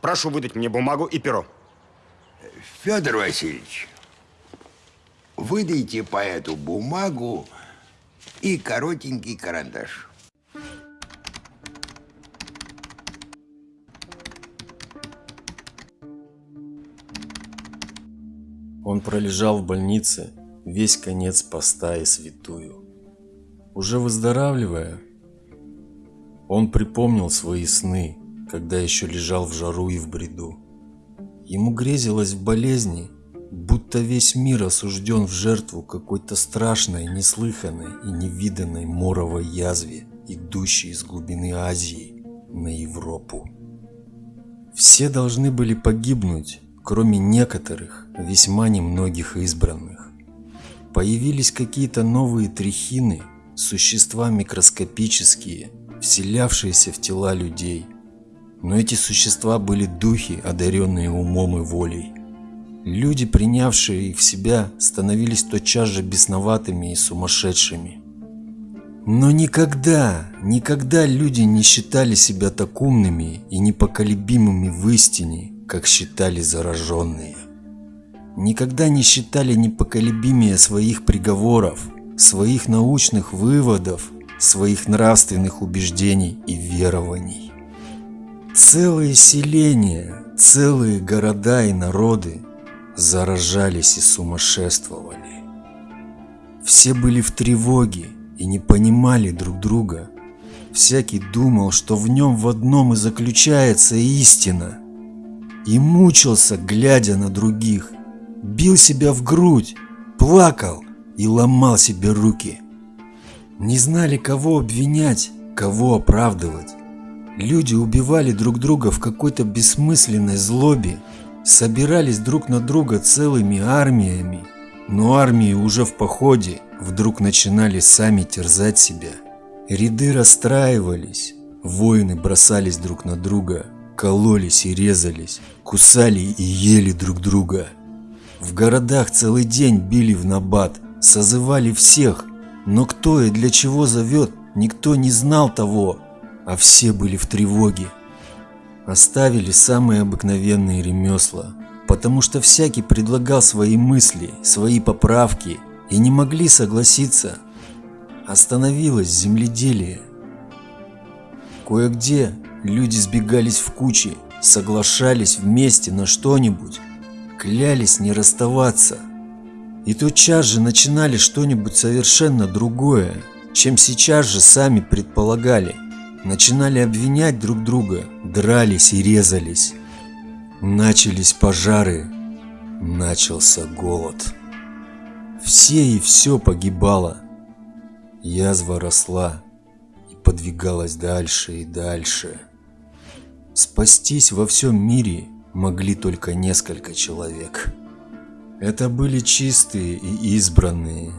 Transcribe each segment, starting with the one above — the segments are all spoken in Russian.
Прошу выдать мне бумагу и перо. Федор Васильевич, выдайте поэту бумагу и коротенький карандаш. Он пролежал в больнице весь конец поста и святую. Уже выздоравливая, он припомнил свои сны, когда еще лежал в жару и в бреду. Ему грезилось в болезни, будто весь мир осужден в жертву какой-то страшной, неслыханной и невиданной моровой язве, идущей из глубины Азии на Европу. Все должны были погибнуть, кроме некоторых, весьма немногих избранных. Появились какие-то новые трихины, существа микроскопические, вселявшиеся в тела людей. Но эти существа были духи, одаренные умом и волей. Люди, принявшие их в себя, становились тотчас же бесноватыми и сумасшедшими. Но никогда, никогда люди не считали себя так умными и непоколебимыми в истине, как считали зараженные. Никогда не считали непоколебимее своих приговоров, своих научных выводов, своих нравственных убеждений и верований. Целые селения, целые города и народы заражались и сумасшествовали. Все были в тревоге и не понимали друг друга. Всякий думал, что в нем в одном и заключается истина – и мучился, глядя на других. Бил себя в грудь, плакал и ломал себе руки. Не знали, кого обвинять, кого оправдывать. Люди убивали друг друга в какой-то бессмысленной злобе, собирались друг на друга целыми армиями, но армии уже в походе вдруг начинали сами терзать себя. Ряды расстраивались, воины бросались друг на друга, кололись и резались, кусали и ели друг друга. В городах целый день били в набат, созывали всех, но кто и для чего зовет, никто не знал того, а все были в тревоге. Оставили самые обыкновенные ремесла, потому что всякий предлагал свои мысли, свои поправки и не могли согласиться. Остановилось земледелие. Кое-где Люди сбегались в кучи, соглашались вместе на что-нибудь, клялись не расставаться. И тотчас же начинали что-нибудь совершенно другое, чем сейчас же сами предполагали. Начинали обвинять друг друга, дрались и резались. Начались пожары, начался голод. Все и все погибало. Язва росла и подвигалась дальше и дальше. Спастись во всем мире могли только несколько человек. Это были чистые и избранные,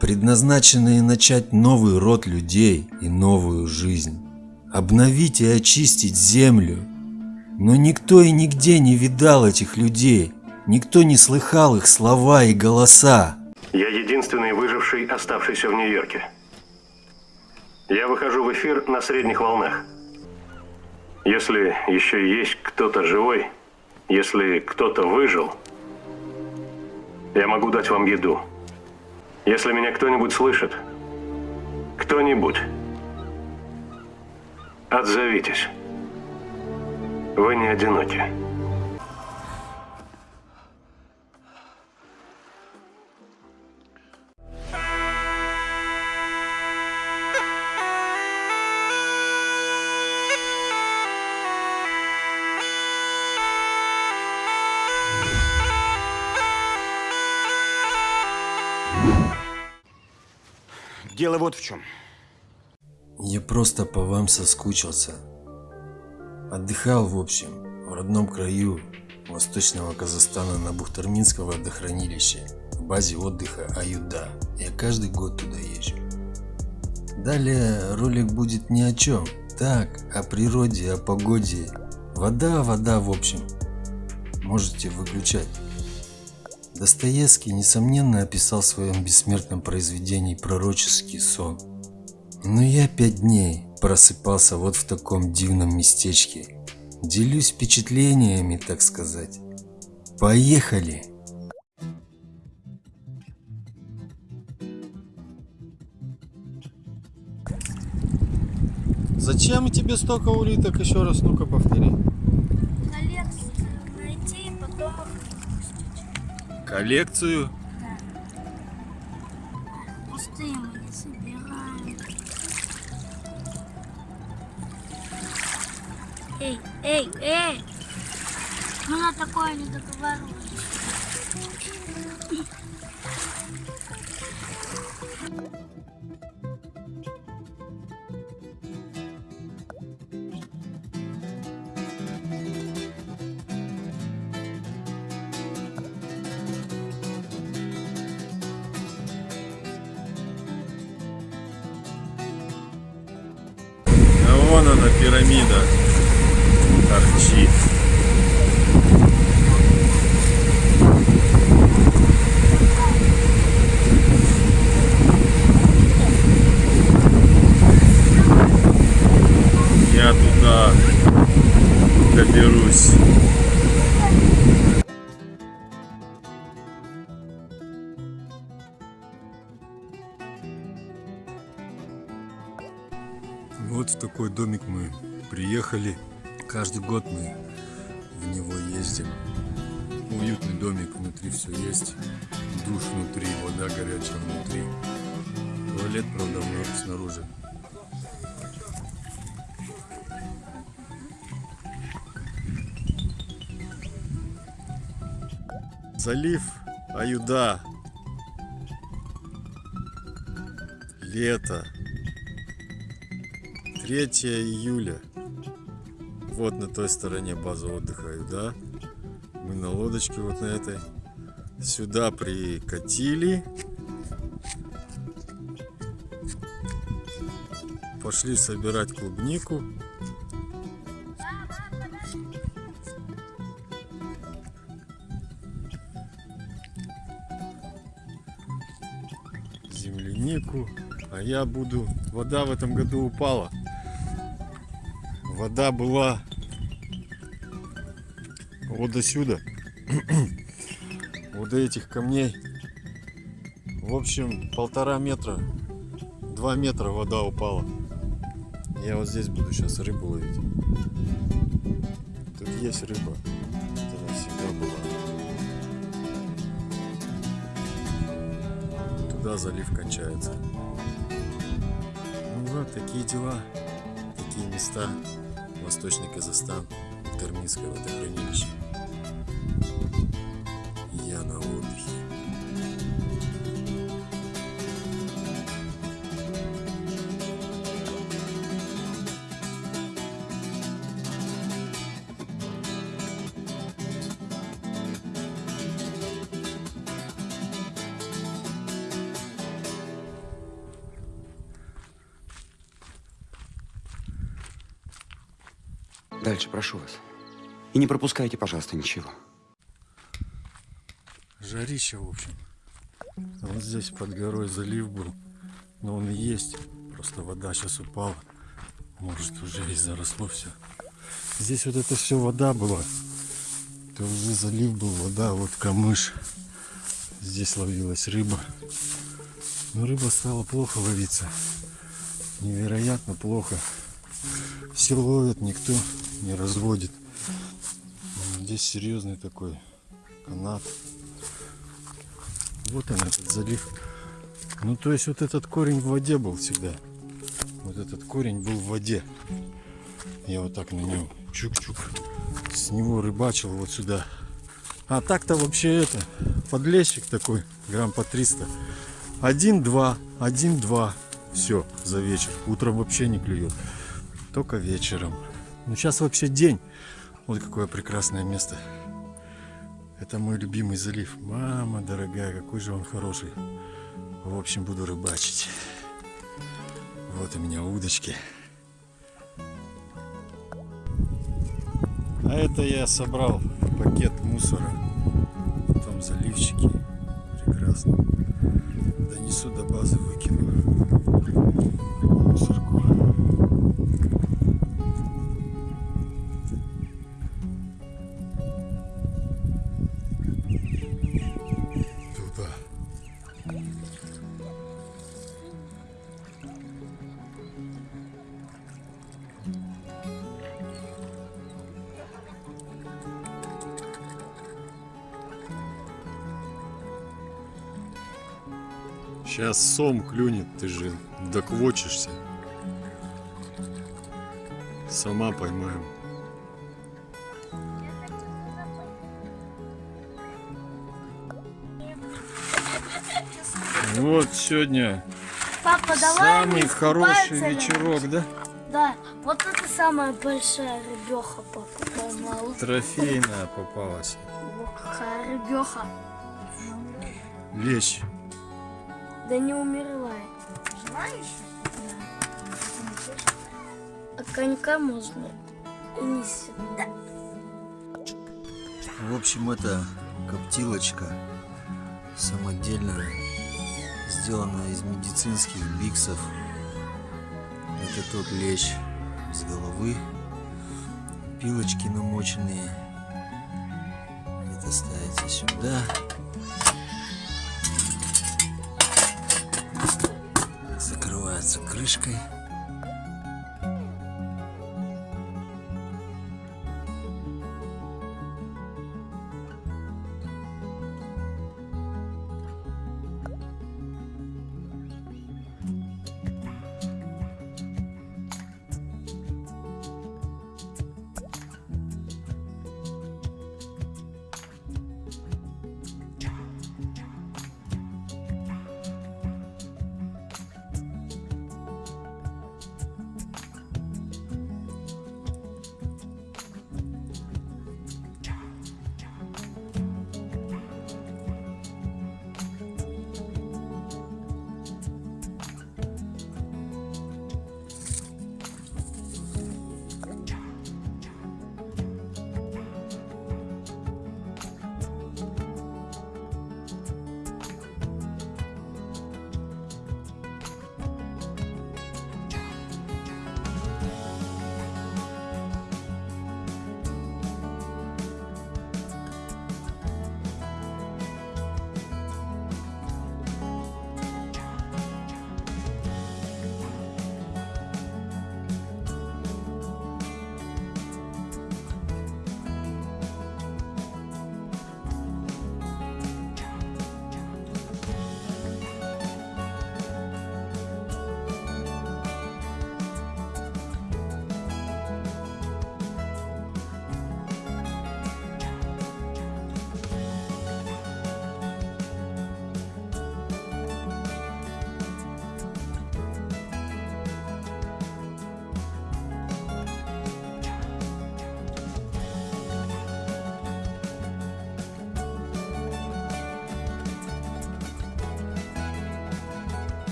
предназначенные начать новый род людей и новую жизнь, обновить и очистить землю. Но никто и нигде не видал этих людей, никто не слыхал их слова и голоса. Я единственный выживший, оставшийся в Нью-Йорке. Я выхожу в эфир на средних волнах. Если еще есть кто-то живой, если кто-то выжил, я могу дать вам еду. Если меня кто-нибудь слышит, кто-нибудь, отзовитесь. Вы не одиноки. Дело вот в чем. Я просто по вам соскучился. Отдыхал, в общем, в родном краю Восточного Казахстана на Бухтарминском водохранилище, в базе отдыха Аюда. Я каждый год туда езжу. Далее ролик будет ни о чем. Так, о природе, о погоде. Вода, вода, в общем. Можете выключать. Достоевский, несомненно, описал в своем бессмертном произведении пророческий сон. Но я пять дней просыпался вот в таком дивном местечке, Делюсь впечатлениями, так сказать. Поехали! Зачем тебе столько улиток? Еще раз, ну-ка повтори. коллекцию найти и потом их выпустить. Коллекцию? Эй, эй, эй! Мы на такое не договаривались. А вон она, пирамида. Торчит. Я туда доберусь. Вот в такой домик мы приехали. Каждый год мы в него ездим. Уютный домик, внутри все есть. Душ внутри, вода горячая внутри. Туалет, правда, вно- снаружи. Залив Аюда. Лето. 3 июля. Вот на той стороне база отдыха, да? Мы на лодочке вот на этой. Сюда прикатили. Пошли собирать клубнику. Землянику. А я буду... Вода в этом году упала. Вода была вот до сюда. вот до этих камней. В общем, полтора метра, два метра вода упала. Я вот здесь буду сейчас рыбу ловить. Тут есть рыба. Она всегда была. Туда залив кончается. Ну вот, такие дела, такие места. Восточный Казахстан, Терминское водохранилище. Дальше, прошу вас. И не пропускайте, пожалуйста, ничего. Жарище, в общем. Вот здесь под горой залив был. Но он и есть. Просто вода сейчас упала. Может уже и заросло все. Здесь вот это все вода была. Это уже залив был, вода, вот камыш. Здесь ловилась рыба. Но рыба стала плохо ловиться. Невероятно плохо. Все ловят, никто не разводит. Здесь серьезный такой канат. Вот он этот залив. Ну то есть вот этот корень в воде был всегда. Вот этот корень был в воде. Я вот так на нем чук-чук. С него рыбачил вот сюда. А так-то вообще это подлещик такой, грамм по 300. Один-два, один-два. Все, за вечер. Утром вообще не клюет. Только вечером. Ну сейчас вообще день. Вот какое прекрасное место. Это мой любимый залив. Мама дорогая, какой же он хороший. В общем, буду рыбачить. Вот у меня удочки. А это я собрал пакет мусора. Там заливчики. Прекрасно. Донесу до базы, выкину. Мусорку. Сейчас сом клюнет, ты же доквочишься. Сама поймаем. Вот сегодня Папа, давай самый мы хороший вечерок, да? Да, вот это самая большая рыбеха, папа. Трофейная попалась. Ох, какая рыбеха. Лещ. Да не умерла. Знаешь? Да. А конька можно и не сюда. В общем, это коптилочка самодельная, сделанная из медицинских биксов. Это тот лещ без головы, пилочки намоченные. Это ставится сюда. Закрывается крышкой.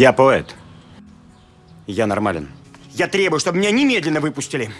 Я поэт. Я нормален. Я требую, чтобы меня немедленно выпустили.